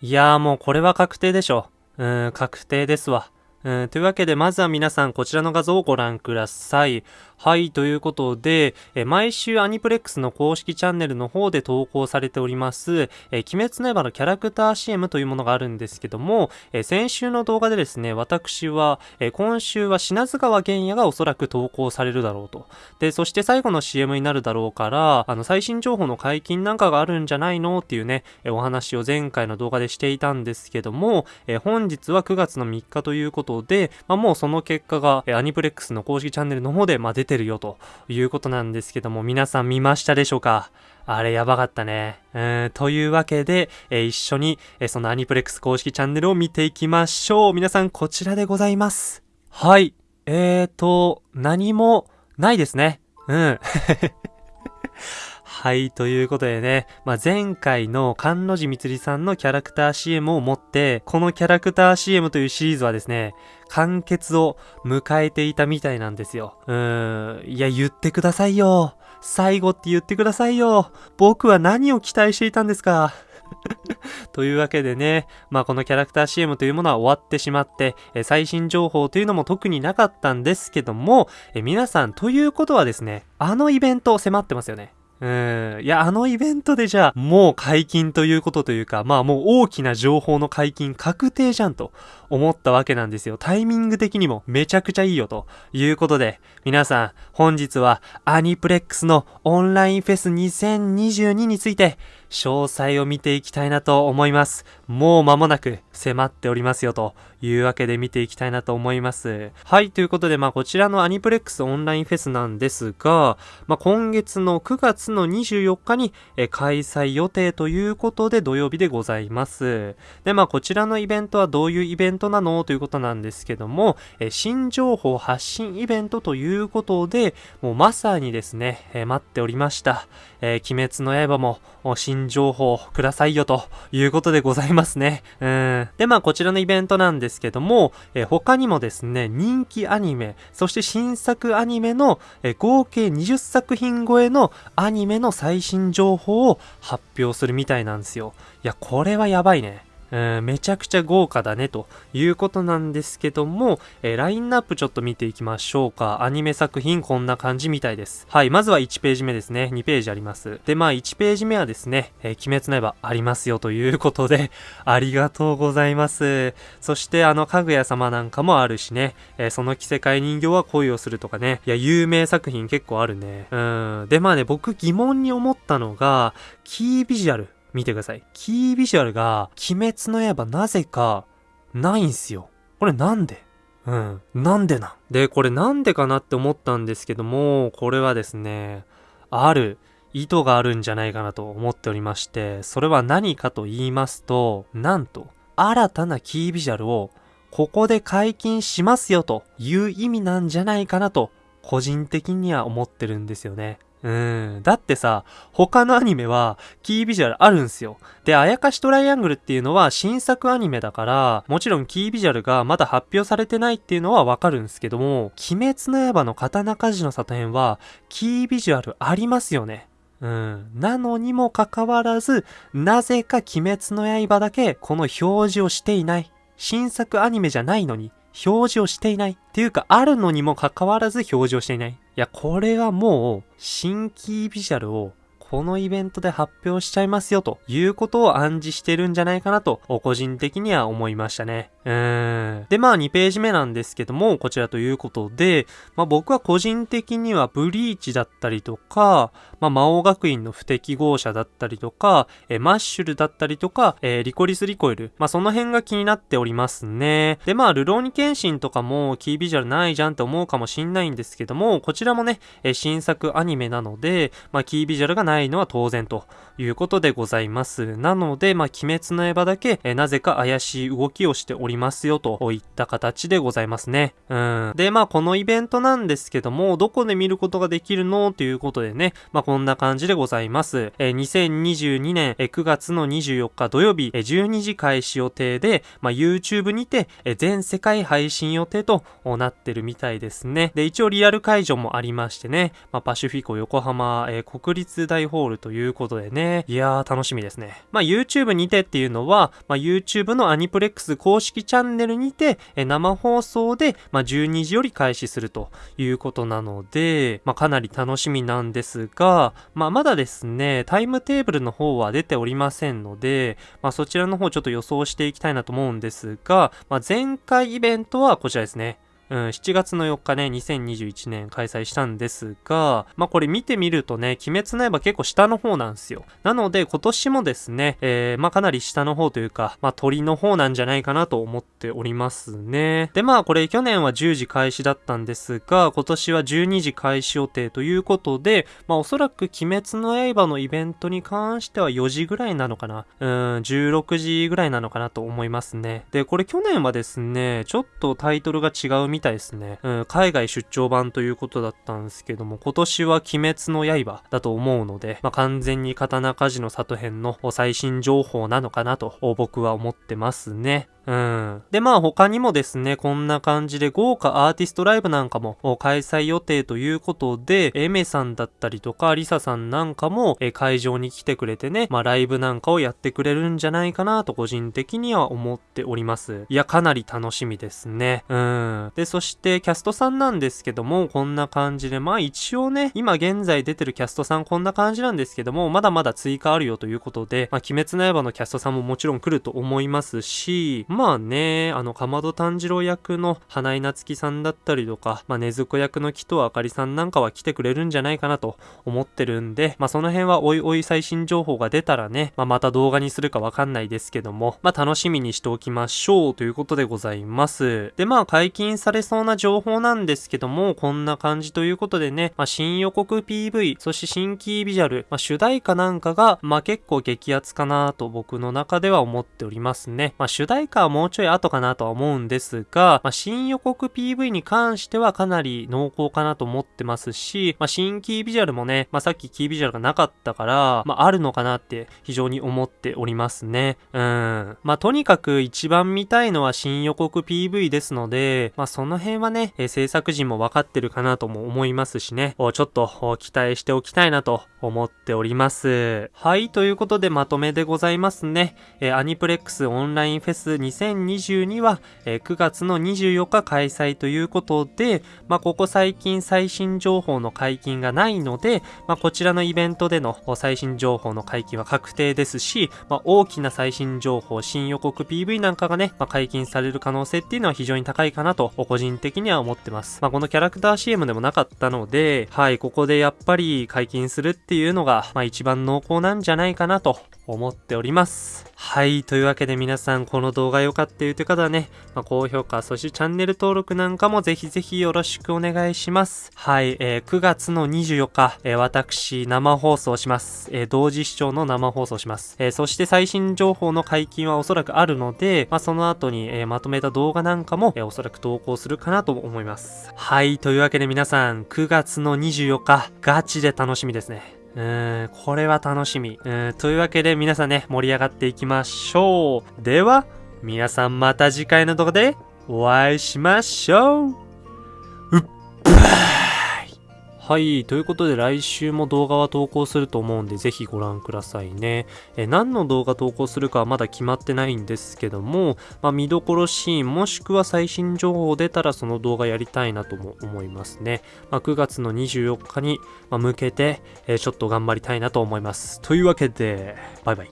いやーもうこれは確定でしょ。うーん、確定ですわ。うん、というわけで、まずは皆さんこちらの画像をご覧ください。はい、ということで、え毎週アニプレックスの公式チャンネルの方で投稿されております、え鬼滅の刃のキャラクター CM というものがあるんですけども、え先週の動画でですね、私は、え今週は品津川玄也がおそらく投稿されるだろうと。で、そして最後の CM になるだろうから、あの、最新情報の解禁なんかがあるんじゃないのっていうね、えお話を前回の動画でしていたんですけども、え本日は9月の3日ということで、まあ、もうその結果が、えアニプレックスの公式チャンネルの方で、まあ、出ててるよということなんですけども、皆さん見ましたでしょうか？あれやばかったね。うん、というわけで、えー、一緒に、えー、そのアニプレックス公式チャンネルを見ていきましょう。皆さんこちらでございます。はい。えーと、何もないですね。うん。はい、ということでね、まあ、前回の菅野寺みつりさんのキャラクター CM を持って、このキャラクター CM というシリーズはですね、完結を迎えていたみたいなんですよ。うーん、いや、言ってくださいよ。最後って言ってくださいよ。僕は何を期待していたんですか。というわけでね、まあこのキャラクター CM というものは終わってしまって、え最新情報というのも特になかったんですけども、え皆さんということはですね、あのイベント迫ってますよね。うん。いや、あのイベントでじゃあ、もう解禁ということというか、まあもう大きな情報の解禁確定じゃんと思ったわけなんですよ。タイミング的にもめちゃくちゃいいよということで、皆さん、本日はアニプレックスのオンラインフェス2022について、詳細を見ていきたいなと思います。もう間もなく迫っておりますよというわけで見ていきたいなと思います。はい、ということで、まあこちらのアニプレックスオンラインフェスなんですが、まあ今月の9月の24日に開催予定ということで土曜日でございます。で、まあこちらのイベントはどういうイベントなのということなんですけども、新情報発信イベントということで、もうまさにですね、待っておりました。え、鬼滅の刃も新情報くださいよということでございますね。うん。で、まあこちらのイベントなんですけども、えー、他にもですね、人気アニメ、そして新作アニメの、えー、合計20作品超えのアニメの最新情報を発表するみたいなんですよ。いや、これはやばいね。えー、めちゃくちゃ豪華だねということなんですけども、えー、ラインナップちょっと見ていきましょうか。アニメ作品こんな感じみたいです。はい、まずは1ページ目ですね。2ページあります。で、まあ1ページ目はですね、えー、鬼滅の刃ありますよということで、ありがとうございます。そしてあの、かぐや様なんかもあるしね、え、その着せ替え人形は恋をするとかね、いや、有名作品結構あるね。うん。で、まあね、僕疑問に思ったのが、キービジュアル。見てください。キービジュアルが、鬼滅の刃なぜか、ないんすよ。これなんで？うん。なんでなん？で、これなんでかなって思ったんですけども、これはですね、ある意図があるんじゃないかなと思っておりまして、それは何かと言いますと、なんと、新たなキービジュアルをここで解禁しますよという意味なんじゃないかなと、個人的には思ってるんですよね。うん。だってさ、他のアニメは、キービジュアルあるんすよ。で、あやかしトライアングルっていうのは新作アニメだから、もちろんキービジュアルがまだ発表されてないっていうのはわかるんすけども、鬼滅の刃の刀鍛冶の里編は、キービジュアルありますよね。うん。なのにもかかわらず、なぜか鬼滅の刃だけこの表示をしていない。新作アニメじゃないのに、表示をしていない。っていうか、あるのにもかかわらず表示をしていな。いや、これはもう、新規ビジュアルをこのイベントで発表しちゃいますよということを暗示してるんじゃないかなと、個人的には思いましたね。うん。で、まあ2ページ目なんですけども、こちらということで、まあ僕は個人的にはブリーチだったりとか、まあ魔王学院の不適合者だったりとか、えマッシュルだったりとか、えー、リコリスリコイル。まあその辺が気になっておりますね。で、まあルローニケンシンとかもキービジュアルないじゃんって思うかもしんないんですけども、こちらもね、え新作アニメなので、まあキービジュアルがないないのは当然ということでございます。なので、まあ、鬼滅の刃だけ、えなぜか怪しい動きをしておりますよといった形でございますね。うん。で、まあ、このイベントなんですけども、どこで見ることができるのということでね、まあ、こんな感じでございます。え2022年え9月の24日土曜日え12時開始予定で、まあ、YouTube にてえ全世界配信予定となってるみたいですね。で、一応リアル会場もありましてね、まあ、パシフィコ横浜え国立大ホールということでね。いやー、楽しみですね。まあ、YouTube にてっていうのは、まあ、YouTube のアニプレックス公式チャンネルにて、え生放送で、まあ、12時より開始するということなので、まあ、かなり楽しみなんですが、まあ、まだですね、タイムテーブルの方は出ておりませんので、まあ、そちらの方ちょっと予想していきたいなと思うんですが、まあ、前回イベントはこちらですね。うん、7月の4日ね、2021年開催したんですが、まあこれ見てみるとね、鬼滅の刃結構下の方なんですよ。なので今年もですね、えー、まあかなり下の方というか、まあ鳥の方なんじゃないかなと思っておりますね。でまあこれ去年は10時開始だったんですが、今年は12時開始予定ということで、まあおそらく鬼滅の刃のイベントに関しては4時ぐらいなのかな。うん、16時ぐらいなのかなと思いますね。で、これ去年はですね、ちょっとタイトルが違うみみたいですね。うん、海外出張版ということだったんですけども、今年は鬼滅の刃だと思うので、まあ、完全に刀鍛冶の里編の最新情報なのかなと僕は思ってますね。うん。で、まあ他にもですね、こんな感じで豪華アーティストライブなんかも開催予定ということで、エメさんだったりとか、リサさんなんかも会場に来てくれてね、まあライブなんかをやってくれるんじゃないかなと個人的には思っております。いや、かなり楽しみですね。うん。で、そしてキャストさんなんですけども、こんな感じで、まあ一応ね、今現在出てるキャストさんこんな感じなんですけども、まだまだ追加あるよということで、まあ鬼滅の刃のキャストさんももちろん来ると思いますし、まあね、あの、かまど炭治郎役の花井夏樹さんだったりとか、まあ、ねずこ役の木戸あかりさんなんかは来てくれるんじゃないかなと思ってるんで、まあ、その辺はおいおい最新情報が出たらね、まあ、また動画にするかわかんないですけども、まあ、楽しみにしておきましょうということでございます。で、まあ、解禁されそうな情報なんですけども、こんな感じということでね、まあ、新予告 PV、そして新規ビジュアル、まあ、主題歌なんかが、まあ、結構激アツかなと僕の中では思っておりますね。まあ、主題歌はもうちょい後かなとは思うんですが、まあ、新予告 PV に関してはかなり濃厚かなと思ってますし、まあ、新キービジュアルもね、まあ、さっきキービジュアルがなかったから、まあ、あるのかなって非常に思っておりますね。うん。まあ、とにかく一番見たいのは新予告 PV ですので、まあ、その辺はね、えー、制作陣も分かってるかなとも思いますしね、ちょっと期待しておきたいなと思っております。はい、ということでまとめでございますね。えー、アニプレックスオンラインフェス2022は、え、9月の24日開催ということで、まあ、ここ最近最新情報の解禁がないので、まあ、こちらのイベントでの最新情報の解禁は確定ですし、まあ、大きな最新情報、新予告 PV なんかがね、まあ、解禁される可能性っていうのは非常に高いかなと、個人的には思ってます。まあ、このキャラクター CM でもなかったので、はい、ここでやっぱり解禁するっていうのが、まあ、一番濃厚なんじゃないかなと思っております。はい。というわけで皆さん、この動画良かったよという方はね、まあ、高評価、そしてチャンネル登録なんかもぜひぜひよろしくお願いします。はい。えー、9月の24日、えー、私、生放送します。えー、同時視聴の生放送します。え、そして最新情報の解禁はおそらくあるので、まあ、その後に、え、まとめた動画なんかも、え、おそらく投稿するかなと思います。はい。というわけで皆さん、9月の24日、ガチで楽しみですね。うーん、これは楽しみ。うん、というわけで皆さんね、盛り上がっていきまましょう。では、皆さんまた次回の動画でお会いしましょう。うっばーはい。ということで来週も動画は投稿すると思うんでぜひご覧くださいね。え何の動画投稿するかはまだ決まってないんですけども、まあ、見どころシーンもしくは最新情報出たらその動画やりたいなとも思いますね。まあ、9月の24日に向けて、えちょっと頑張りたいなと思います。というわけで、バイバイ。